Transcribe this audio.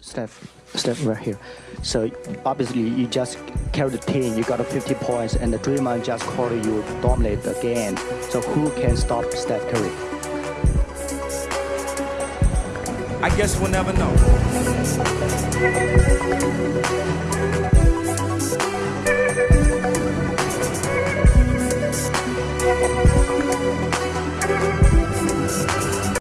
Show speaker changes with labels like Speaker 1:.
Speaker 1: Steph, Steph right here. So obviously you just carry the team, you got 50 points, and the Draymond just called you dominate the game. So who can stop Steph Curry?
Speaker 2: I guess we'll never know.